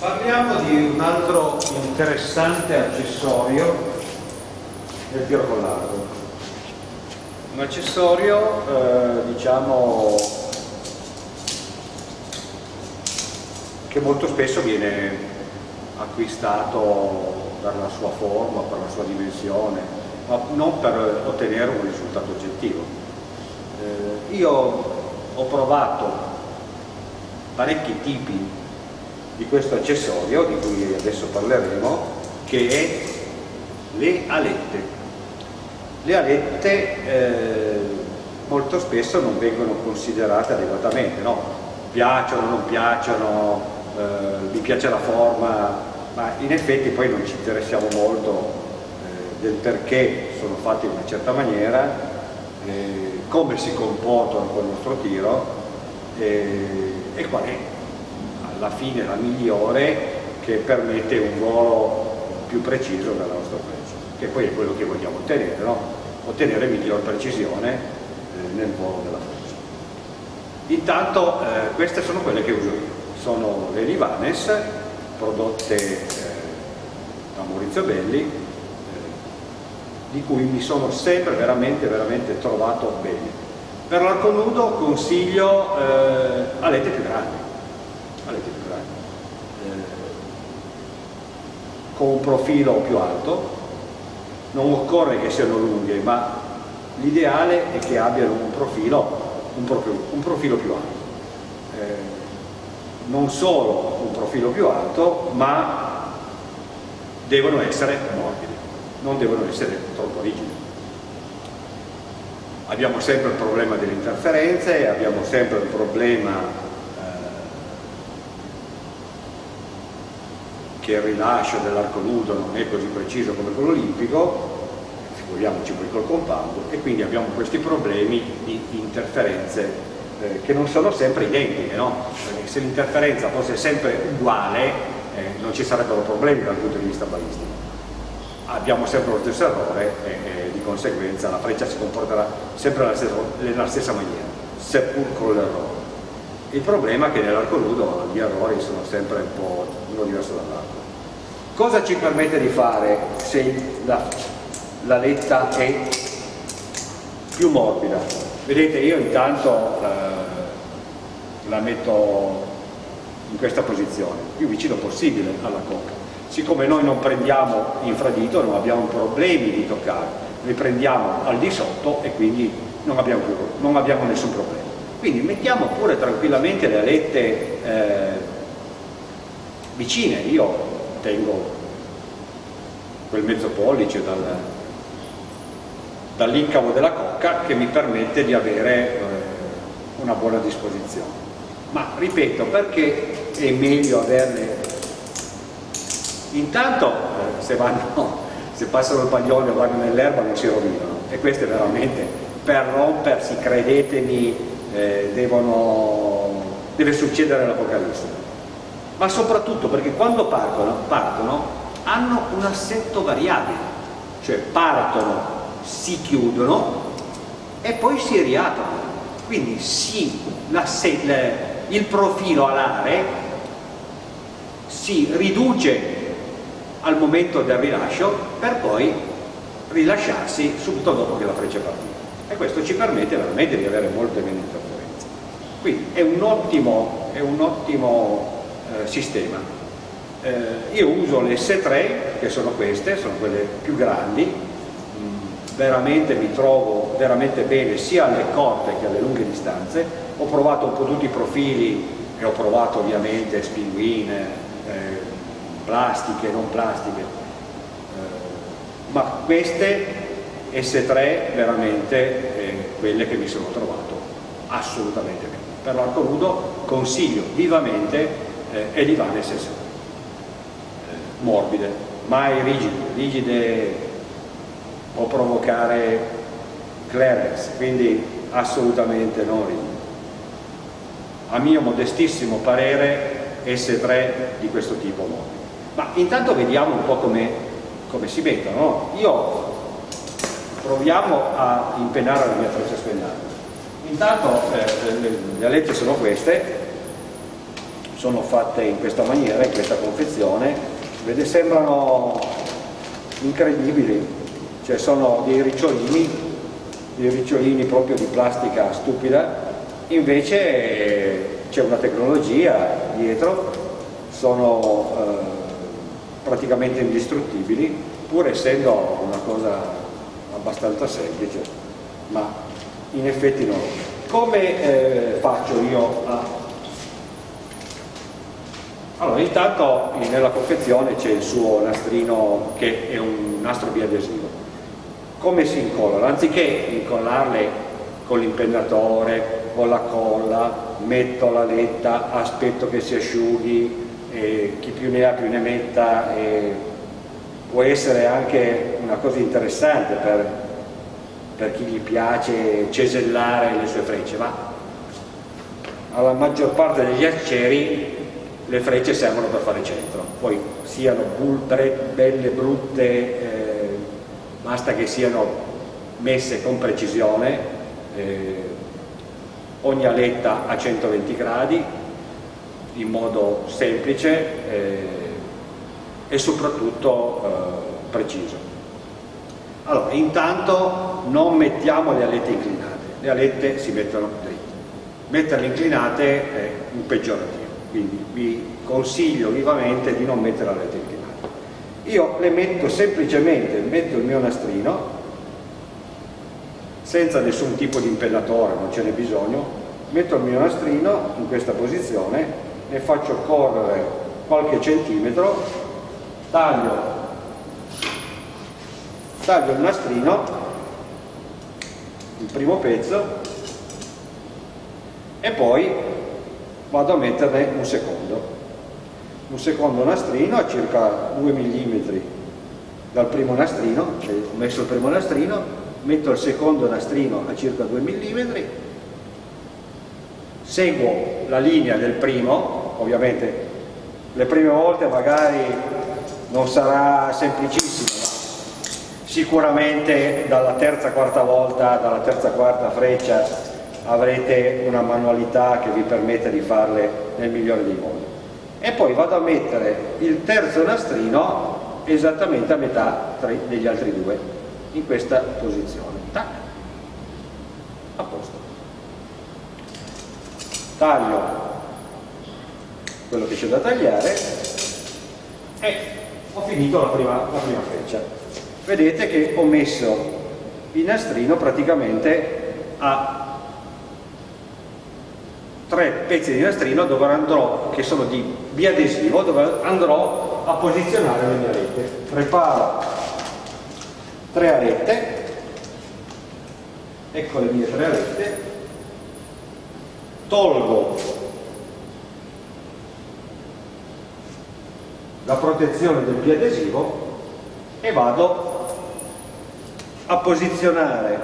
Parliamo di un altro interessante accessorio del pirocollardo. Un accessorio, eh, diciamo, che molto spesso viene acquistato per la sua forma, per la sua dimensione, ma non per ottenere un risultato oggettivo. Eh, io ho provato parecchi tipi di questo accessorio di cui adesso parleremo che è le alette le alette eh, molto spesso non vengono considerate adeguatamente no? piacciono, non piacciono eh, mi piace la forma ma in effetti poi non ci interessiamo molto eh, del perché sono fatti in una certa maniera eh, come si comportano con il nostro tiro eh, e qual è alla fine la migliore che permette un volo più preciso della nostra freccia, che poi è quello che vogliamo ottenere, no? ottenere miglior precisione eh, nel volo della freccia. Intanto eh, queste sono quelle che uso io, sono le Livanes prodotte eh, da Maurizio Belli, eh, di cui mi sono sempre veramente, veramente trovato bene. Per l'arco nudo consiglio eh, alette più grandi, eh, con un profilo più alto, non occorre che siano lunghe, ma l'ideale è che abbiano un profilo, un profilo, un profilo più alto. Eh, non solo un profilo più alto, ma devono essere morbidi, non devono essere troppo rigidi. Abbiamo sempre il problema delle interferenze, abbiamo sempre il problema che il rilascio dell'arco nudo non è così preciso come quello olimpico, figuriamoci poi col compound, e quindi abbiamo questi problemi di interferenze eh, che non sono sempre identiche, no? Se l'interferenza fosse sempre uguale eh, non ci sarebbero problemi dal punto di vista balistico. Abbiamo sempre lo stesso errore e, e di conseguenza la freccia si comporterà sempre nella stessa, nella stessa maniera, seppur con l'errore. Il problema è che nell'arco nudo gli errori sono sempre un po' uno diverso dall'altro. Cosa ci permette di fare se la, la letta è più morbida? Vedete io intanto eh, la metto in questa posizione, più vicino possibile alla cocca. Siccome noi non prendiamo infradito, non abbiamo problemi di toccare, noi prendiamo al di sotto e quindi non abbiamo, più, non abbiamo nessun problema. Quindi mettiamo pure tranquillamente le alette eh, vicine, io tengo quel mezzo pollice dal, dall'incavo della cocca che mi permette di avere eh, una buona disposizione. Ma ripeto, perché è meglio averle? Intanto eh, se, vanno, se passano il paglione o vanno nell'erba non si rovinano e questo è veramente per rompersi, credetemi, eh, devono, deve succedere l'Apocalisse. Ma soprattutto perché quando partono, partono hanno un assetto variabile, cioè partono, si chiudono e poi si riaprono. Quindi si, il profilo alare si riduce al momento del rilascio per poi rilasciarsi subito dopo che la freccia è partita e questo ci permette veramente di avere molte meno interferenze. Quindi è un ottimo, è un ottimo eh, sistema. Eh, io uso le S3, che sono queste, sono quelle più grandi, mm, veramente mi trovo veramente bene sia alle corte che alle lunghe distanze, ho provato un po' tutti i profili e ho provato ovviamente spinguine, eh, plastiche, non plastiche, eh, ma queste S3 veramente eh, quelle che mi sono trovato assolutamente bene. Per l'arco nudo consiglio vivamente eh, Elivanes S3, eh, morbide, mai rigide, rigide può provocare clearance, quindi assolutamente non rigide. A mio modestissimo parere S3 di questo tipo morbido. Ma intanto vediamo un po' come, come si mettono. No? Io proviamo a impennare la mia freccia spennata. Intanto eh, le, le alette sono queste, sono fatte in questa maniera, in questa confezione, vede, sembrano incredibili, cioè sono dei ricciolini, dei ricciolini proprio di plastica stupida, invece c'è una tecnologia dietro, sono eh, praticamente indistruttibili, pur essendo una cosa abbastanza semplice, ma in effetti no. Come eh, faccio io a... Allora, intanto nella confezione c'è il suo nastrino che è un nastro biadesivo. Come si incollano? Anziché incollarle con l'impennatore, con la colla, metto la letta, aspetto che si asciughi, e chi più ne ha più ne metta, e può essere anche una cosa interessante per, per chi gli piace cesellare le sue frecce, ma alla maggior parte degli aceri le frecce servono per fare centro, poi siano belle, brutte, eh, basta che siano messe con precisione, eh, ogni aletta a 120 gradi in modo semplice eh, e soprattutto eh, preciso. Allora, intanto non mettiamo le alette inclinate, le alette si mettono dritte. Metterle inclinate è un peggiorativo, quindi vi consiglio vivamente di non mettere le alette inclinate. Io le metto semplicemente, metto il mio nastrino senza nessun tipo di impellatore, non ce n'è bisogno, metto il mio nastrino in questa posizione, ne faccio correre qualche centimetro, taglio, taglio il nastrino, il primo pezzo, e poi vado a metterne un secondo. Un secondo nastrino a circa 2 mm dal primo nastrino, ho messo il primo nastrino, metto il secondo nastrino a circa 2 mm, seguo la linea del primo, ovviamente le prime volte magari non sarà semplicissimo, sicuramente dalla terza quarta volta, dalla terza quarta freccia avrete una manualità che vi permette di farle nel migliore dei modi. E poi vado a mettere il terzo nastrino esattamente a metà degli altri due in questa posizione. Tac. A posto. Taglio quello che c'è da tagliare e ho finito la prima, la prima freccia. Vedete che ho messo il nastrino praticamente a tre pezzi di nastrino dove andrò, che sono di biadesivo, dove andrò a posizionare le mie rete. Preparo tre arette ecco le mie tre arette tolgo la protezione del biadesivo e vado a posizionare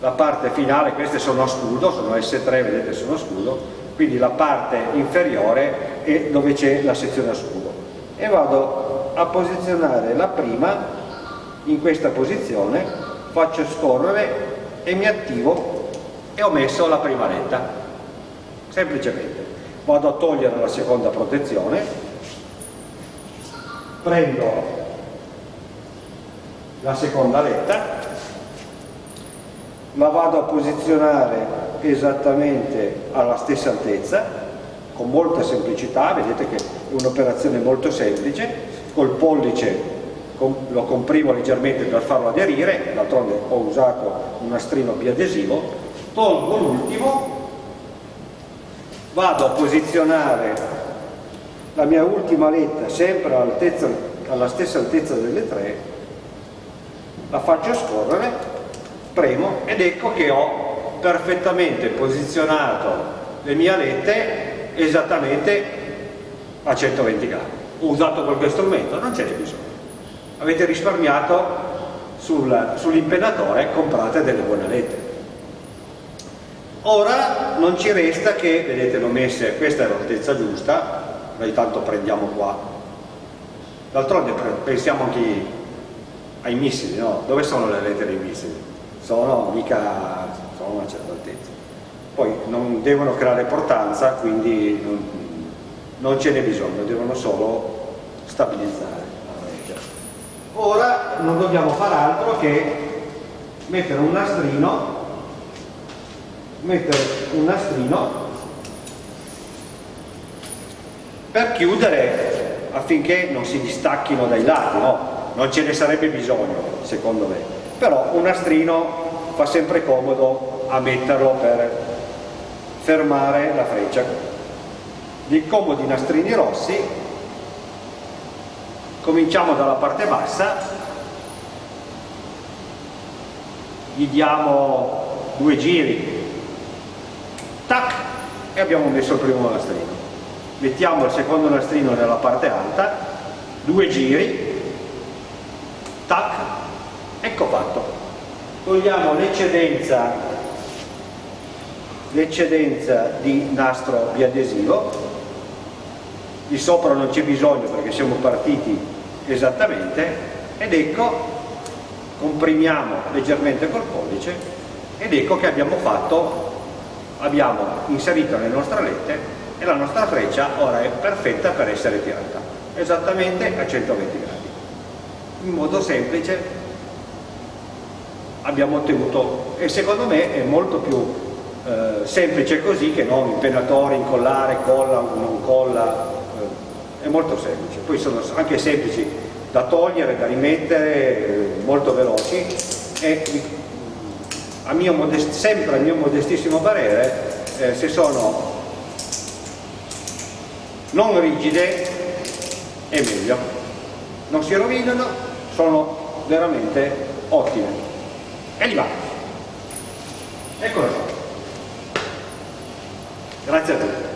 la parte finale, queste sono a scudo, sono S3, vedete sono a scudo, quindi la parte inferiore è dove c'è la sezione a scudo e vado a posizionare la prima in questa posizione, faccio scorrere e mi attivo e ho messo la prima letta, semplicemente. Vado a togliere la seconda protezione, prendo la seconda letta, la vado a posizionare esattamente alla stessa altezza, con molta semplicità, vedete che è un'operazione molto semplice, col pollice lo comprimo leggermente per farlo aderire, d'altronde ho usato un nastrino biadesivo, tolgo l'ultimo, vado a posizionare la mia ultima letta sempre alla stessa altezza delle tre, la faccio scorrere, premo ed ecco che ho perfettamente posizionato le mie alette esattamente a 120 gradi. Ho usato qualche strumento, non ce n'è bisogno avete risparmiato sul, sull'impennatore comprate delle buone alette ora non ci resta che vedete l'ho messe questa è l'altezza giusta noi tanto prendiamo qua d'altronde pensiamo anche ai missili no? dove sono le alette dei missili? Sono mica sono una certa altezza poi non devono creare portanza quindi non, non ce n'è bisogno, devono solo stabilizzare la freccia. Ora non dobbiamo fare altro che mettere un nastrino mettere un nastrino per chiudere affinché non si distacchino dai lati, no? non ce ne sarebbe bisogno secondo me, però un nastrino fa sempre comodo a metterlo per fermare la freccia. Dei comodi nastrini rossi, cominciamo dalla parte bassa, gli diamo due giri, tac, e abbiamo messo il primo nastrino. Mettiamo il secondo nastrino nella parte alta, due giri, tac, ecco fatto. Togliamo l'eccedenza di nastro biadesivo, di sopra non c'è bisogno perché siamo partiti esattamente, ed ecco, comprimiamo leggermente col pollice, ed ecco che abbiamo fatto, abbiamo inserito le nostre alette e la nostra freccia ora è perfetta per essere tirata, esattamente a 120 gradi. In modo semplice abbiamo ottenuto, e secondo me è molto più eh, semplice così che non impennatore, incollare, colla, non colla, eh, è molto semplice. Poi sono anche semplici da togliere, da rimettere, eh, molto veloci. E a mio sempre a mio modestissimo parere eh, se sono non rigide è meglio. Non si rovinano sono veramente ottime e li va. Eccolo. Qua grazie a tutti